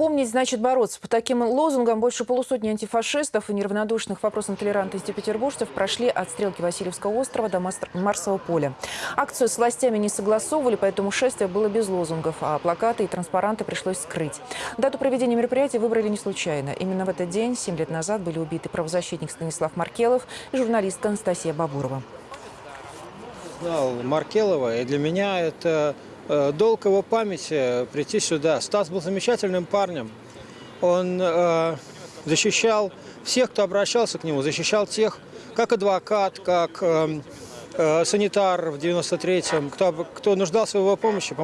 Помнить значит бороться. По таким лозунгам больше полусотни антифашистов и неравнодушных вопросам толерантности петербуржцев прошли от стрелки Васильевского острова до Марсового поля. Акцию с властями не согласовывали, поэтому шествие было без лозунгов, а плакаты и транспаранты пришлось скрыть. Дату проведения мероприятия выбрали не случайно. Именно в этот день, 7 лет назад, были убиты правозащитник Станислав Маркелов и журналистка Анастасия Бабурова. Маркелова, и для меня это долг его памяти прийти сюда. Стас был замечательным парнем. Он э, защищал всех, кто обращался к нему, защищал тех, как адвокат, как э, э, санитар в 93-м, кто, кто нуждался в его помощи.